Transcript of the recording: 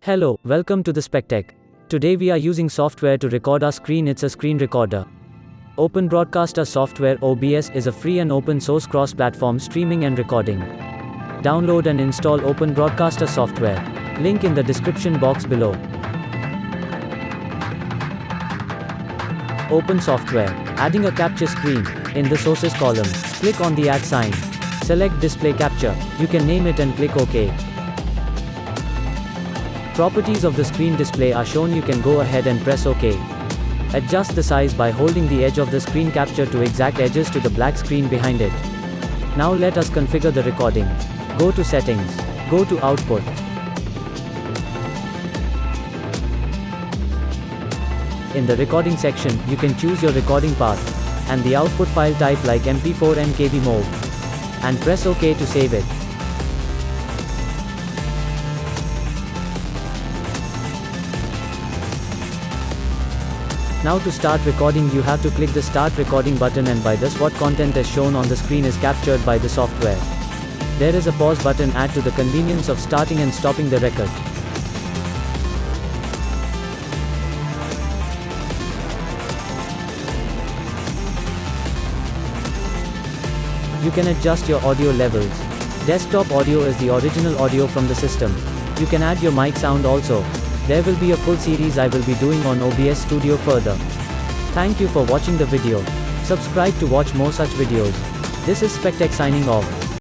Hello, welcome to the Spectech. Today we are using software to record our screen. It's a screen recorder. Open Broadcaster software OBS is a free and open source cross-platform streaming and recording. Download and install Open Broadcaster software. Link in the description box below. Open software. Adding a capture screen. In the sources column, click on the add sign. Select display capture. You can name it and click OK. Properties of the screen display are shown you can go ahead and press OK. Adjust the size by holding the edge of the screen capture to exact edges to the black screen behind it. Now let us configure the recording. Go to settings. Go to output. In the recording section, you can choose your recording path, and the output file type like MP4 MKV MOV. And press OK to save it. Now to start recording you have to click the start recording button and by this what content is shown on the screen is captured by the software. There is a pause button add to the convenience of starting and stopping the record. You can adjust your audio levels. Desktop audio is the original audio from the system. You can add your mic sound also. There will be a full series I will be doing on OBS Studio further. Thank you for watching the video. Subscribe to watch more such videos. This is Spectech signing off.